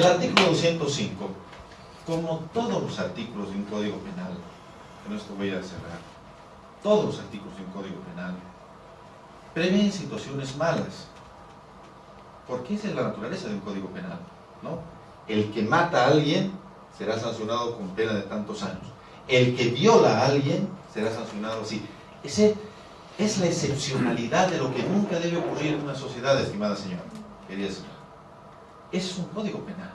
El artículo 205, como todos los artículos de un código penal, con esto voy a cerrar, todos los artículos de un código penal prevén situaciones malas, porque esa es la naturaleza de un código penal, ¿no? El que mata a alguien será sancionado con pena de tantos años. El que viola a alguien será sancionado así. Ese es la excepcionalidad de lo que nunca debe ocurrir en una sociedad, estimada señora, es un código penal.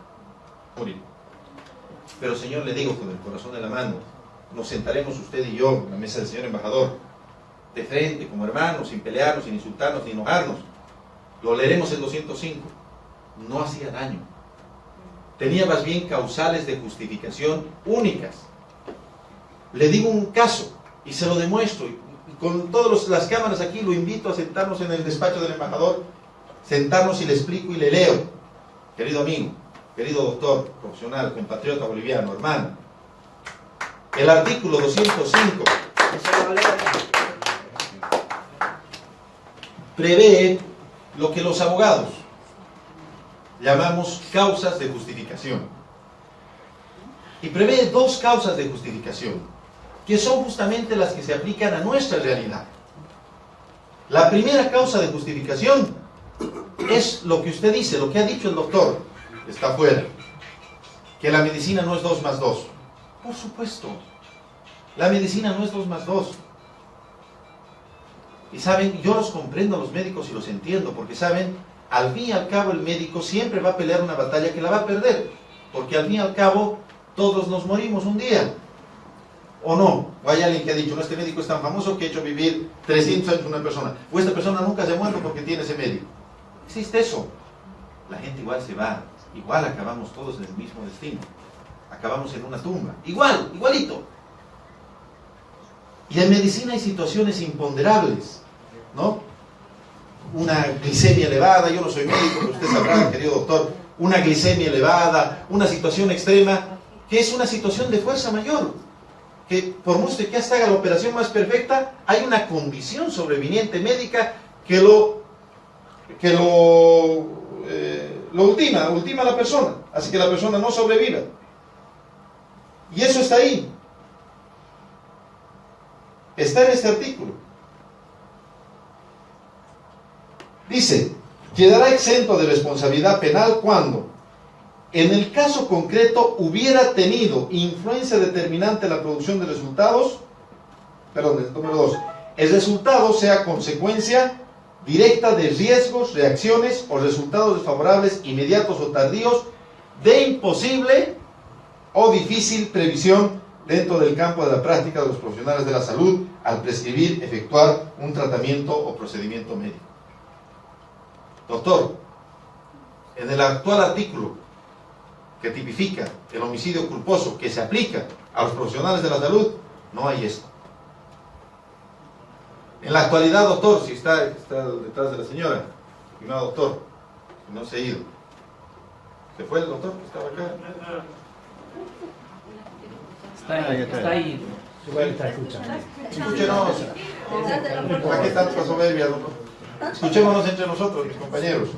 Pero señor, le digo con el corazón de la mano, nos sentaremos usted y yo en la mesa del señor embajador, de frente, como hermanos, sin pelearnos, sin insultarnos, ni enojarnos. Lo leeremos en 205. No hacía daño. Tenía más bien causales de justificación únicas. Le digo un caso y se lo demuestro. Y con todas las cámaras aquí lo invito a sentarnos en el despacho del embajador, sentarnos y le explico y le leo. Querido amigo, querido doctor, profesional, compatriota boliviano, hermano, el artículo 205 prevé lo que los abogados llamamos causas de justificación. Y prevé dos causas de justificación, que son justamente las que se aplican a nuestra realidad. La primera causa de justificación es lo que usted dice, lo que ha dicho el doctor, está fuera, que la medicina no es 2 más 2. Por supuesto, la medicina no es 2 más 2. Y saben, yo los comprendo a los médicos y los entiendo, porque saben, al fin y al cabo el médico siempre va a pelear una batalla que la va a perder, porque al fin y al cabo todos nos morimos un día. ¿O no? O hay alguien que ha dicho, no, este médico es tan famoso que ha hecho vivir 300 años una persona. O esta persona nunca se ha muerto porque tiene ese médico. Existe eso. La gente igual se va. Igual acabamos todos en el mismo destino. Acabamos en una tumba. Igual, igualito. Y en medicina hay situaciones imponderables, ¿no? Una glicemia elevada, yo no soy médico, pero usted sabrá, querido doctor, una glicemia elevada, una situación extrema, que es una situación de fuerza mayor, que por mucho que hasta haga la operación más perfecta, hay una condición sobreviniente médica que lo, que lo, eh, lo ultima, ultima a la persona, así que la persona no sobreviva. Y eso está ahí, Está en este artículo. Dice, quedará exento de responsabilidad penal cuando, en el caso concreto, hubiera tenido influencia determinante en la producción de resultados, perdón, el número dos, el resultado sea consecuencia directa de riesgos, reacciones o resultados desfavorables inmediatos o tardíos de imposible o difícil previsión dentro del campo de la práctica de los profesionales de la salud al prescribir, efectuar un tratamiento o procedimiento médico. Doctor, en el actual artículo que tipifica el homicidio culposo que se aplica a los profesionales de la salud, no hay esto. En la actualidad, doctor, si está, está detrás de la señora, no, doctor, no se ha ido. ¿Se fue el doctor que estaba acá? Está ahí, está ahí. Escúchenos. ¿Para qué tanta soberbia, doctor? Escuchémonos entre nosotros, mis compañeros.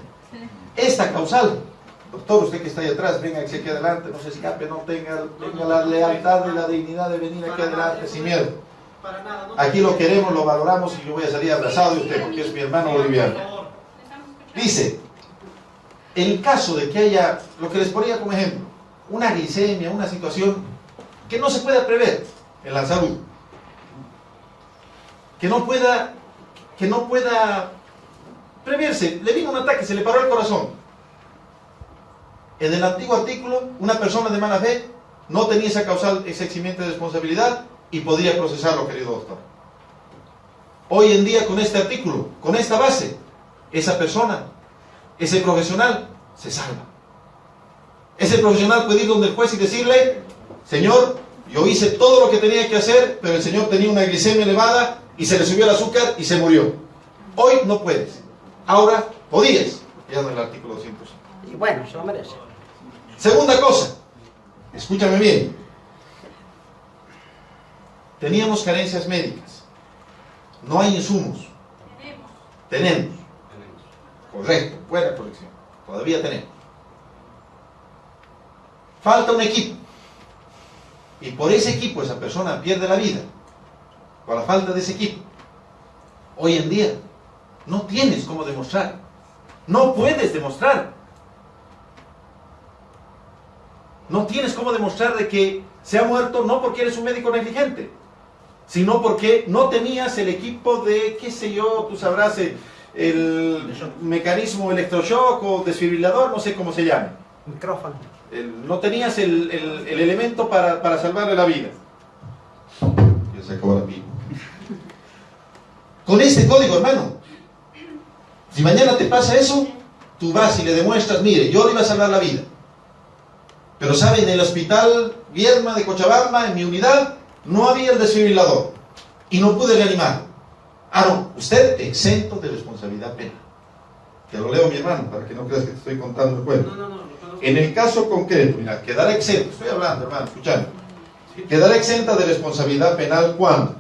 Esta causal, doctor, usted que está ahí atrás, venga aquí adelante, no se escape, no tenga, tenga la lealtad y la dignidad de venir aquí adelante sin miedo. Aquí lo queremos, lo valoramos y yo voy a salir abrazado de usted porque es mi hermano boliviano. Dice, en caso de que haya, lo que les ponía como ejemplo, una glicemia, una situación que no se pueda prever en la salud, que no pueda, que no pueda preverse. Le vino un ataque, se le paró el corazón. En el antiguo artículo, una persona de mala fe no tenía esa causal, ese de responsabilidad y podría procesarlo, querido doctor. Hoy en día, con este artículo, con esta base, esa persona, ese profesional, se salva. Ese profesional puede ir donde el juez y decirle, Señor, yo hice todo lo que tenía que hacer, pero el Señor tenía una glicemia elevada y se le subió el azúcar y se murió. Hoy no puedes. Ahora podías. Ya el artículo 205. Y bueno, se lo merece. Segunda cosa, escúchame bien. Teníamos carencias médicas. No hay insumos. Tenemos. Tenemos. Correcto, buena colección. Todavía tenemos. falta un equipo. Y por ese equipo esa persona pierde la vida. Por la falta de ese equipo. Hoy en día no tienes cómo demostrar. No puedes demostrar. No tienes cómo demostrar de que se ha muerto no porque eres un médico negligente, sino porque no tenías el equipo de, qué sé yo, tú sabrás, el, el mecanismo electroshock o desfibrilador, no sé cómo se llame. Micrófono. El- no tenías el, el- el elemento para, para salvarle la vida. Ya se acabó la. Con este código, hermano, si mañana te pasa eso, tú vas y le demuestras, mire, yo le iba a salvar la vida. Pero sabe, en el hospital Vierma de Cochabamba, en mi unidad, no había el desfibrilador y no pude reanimar. Ah, no, usted exento de responsabilidad penal. Te lo leo, mi hermano, para que no creas que te estoy contando el cuento. No, no, no. En el caso concreto, mira, quedará exento, estoy hablando, hermano, escuchando. Quedará exenta de responsabilidad penal cuando,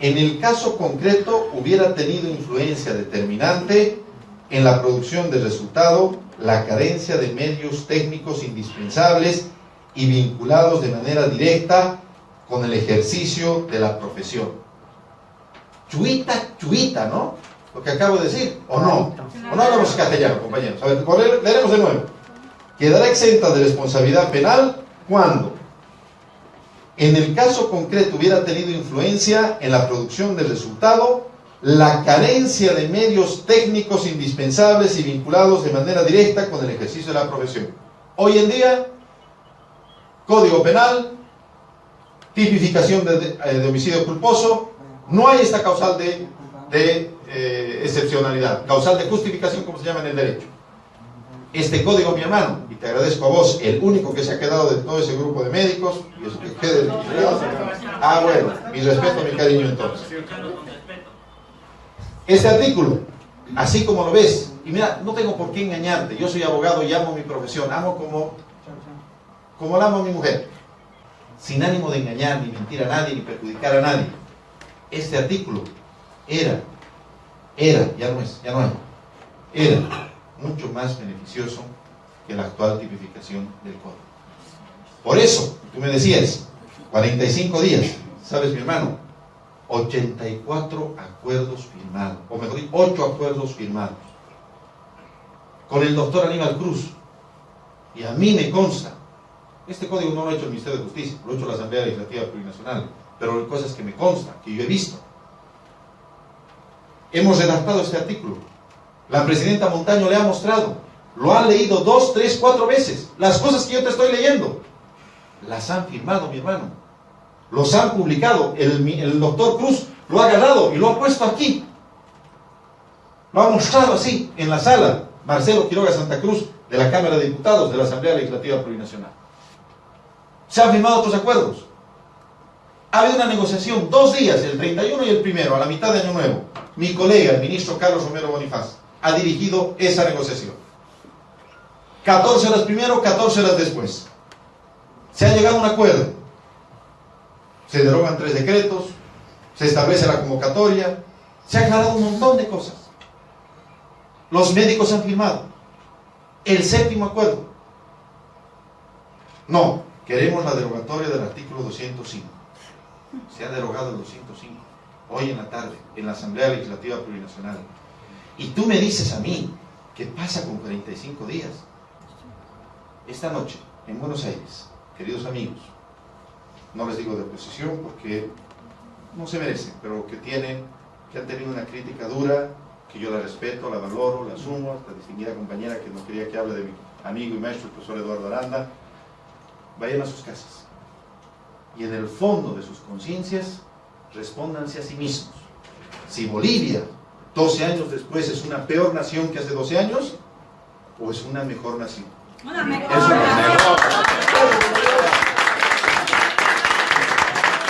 en el caso concreto, hubiera tenido influencia determinante en la producción del resultado la carencia de medios técnicos indispensables y vinculados de manera directa con el ejercicio de la profesión. Chuita, chuita, ¿no? Lo que acabo de decir, ¿o no? ¿O no hablamos castellano, compañeros? A ver, leeremos de nuevo. Quedará exenta de responsabilidad penal cuando, en el caso concreto, hubiera tenido influencia en la producción del resultado la carencia de medios técnicos indispensables y vinculados de manera directa con el ejercicio de la profesión. Hoy en día, Código Penal, tipificación eh, de homicidio culposo, no hay esta causal de, eh, excepcionalidad, causal de justificación, como se llama en el derecho. Este código, mi hermano, y te agradezco a vos, el único que se ha quedado de todo ese grupo de médicos, y eso que quede. Ah, bueno, mi respeto, mi cariño entonces. Este artículo, así como lo ves, y mira, no tengo por qué engañarte, yo soy abogado y amo mi profesión, amo como, como la amo a mi mujer, sin ánimo de engañar, ni mentir a nadie, ni perjudicar a nadie. Este artículo era, era, ya no es, ya no hay, era mucho más beneficioso que la actual tipificación del código. Por eso, tú me decías, 45 días, ¿sabes mi hermano? 84 acuerdos firmados, o mejor dicho, 8 acuerdos firmados, con el doctor Aníbal Cruz. Y a mí me consta, este código no lo ha hecho el Ministerio de Justicia, lo ha hecho la Asamblea Legislativa Plurinacional, pero hay cosas que me consta, que yo he visto. Hemos redactado este artículo. La presidenta Montaño le ha mostrado, lo han leído dos, tres, cuatro veces. Las cosas que yo te estoy leyendo, las han firmado, mi hermano los han publicado. El, el doctor Cruz lo ha agarrado y lo ha puesto aquí. Lo ha mostrado así, en la sala. Marcelo Quiroga Santa Cruz, de la Cámara de Diputados de la Asamblea Legislativa Plurinacional. Se han firmado otros acuerdos. Ha habido una negociación, dos días, el 31 y el primero, a la mitad de Año Nuevo. Mi colega, el ministro Carlos Romero Bonifaz, ha dirigido esa negociación. 14 horas primero, 14 horas después. Se ha llegado a un acuerdo se derogan tres decretos, se establece la convocatoria, se ha aclarado un montón de cosas. Los médicos han firmado el séptimo acuerdo. No, queremos la derogatoria del artículo 205. Se ha derogado el 205 hoy en la tarde en la Asamblea Legislativa Plurinacional. Y tú me dices a mí, ¿qué pasa con 45 días? Esta noche, en Buenos Aires, queridos amigos, no les digo de oposición porque no se merecen, pero que tienen, que han tenido una crítica dura, que yo la respeto, la valoro, la asumo, esta distinguida compañera que no quería que hable de mi amigo y maestro, el profesor Eduardo Aranda, vayan a sus casas y en el fondo de sus conciencias respóndanse a sí mismos. Si Bolivia, 12 años después, es una peor nación que hace 12 años, o es una mejor nación. Una mejor Es una mejor